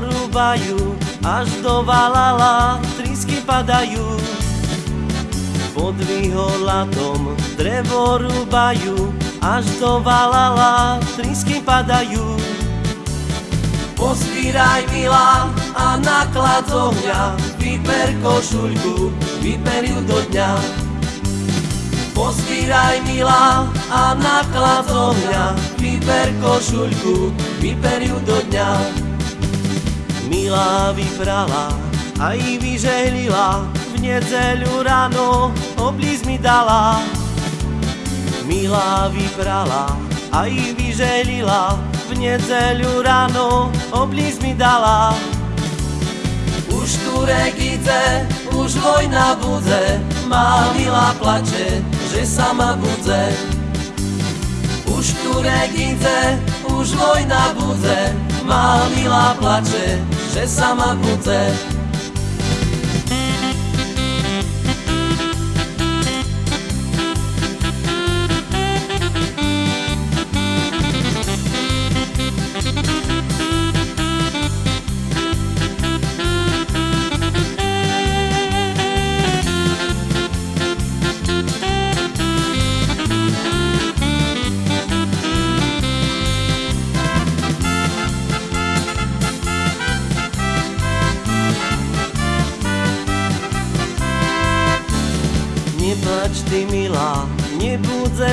rúbajú, až do Valala trísky padajú. Pod vyholatom drevo rúbajú, až do Valala trísky padajú. Pozbíraj milá a naklad z ohňa, vyper košuľku, vyper ju do dňa. Pozbíraj milá a naklad z ohňa, vyper košuľku, vyper ju do dňa. Milá vyprala, aj vyžehlila, v nedzeľu ráno oblíz mi dala. Milá vyprala, aj vyžehlila, v nedzeľu ráno oblíz mi dala. Už Turek ide, už vojna bude, má milá plače, že sama bude. Už Turek ide, už vojna bude, má milá plače, že sama bude.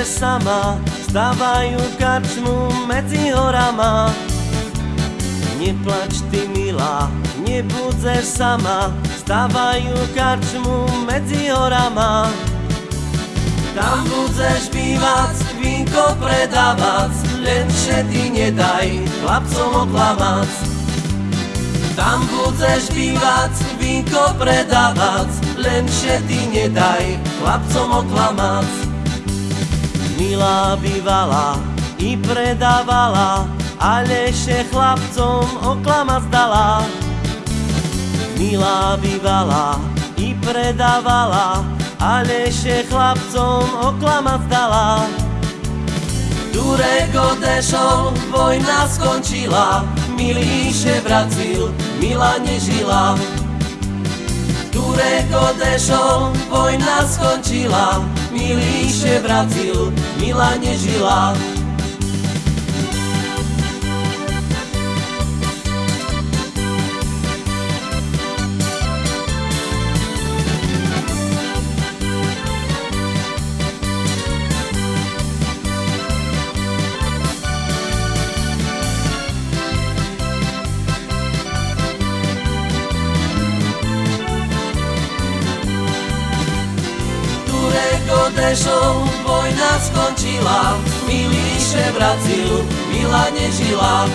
Nebudeš sama, stávajú karčmu medzi horama. Neplač ty milá, nebudeš sama, stávajú karčmu medzi horama. Tam budeš bývať, vínko predávať, len ty nedaj chlapcom oklamať. Tam budeš bývať, vínko predávať, len ty nedaj chlapcom oklamať. Milá bývala i predávala, ale ešte chlapcom oklamať dala. Milá bývala i predávala, ale ešte chlapcom oklamať dala. Turek odešol, vojna skončila, milíše vracil, milá nežila. Turek odešol, vojna skončila, milíše vracil, milá nežila. Odešol, vojna skončila, milíše vracil, milá nežila.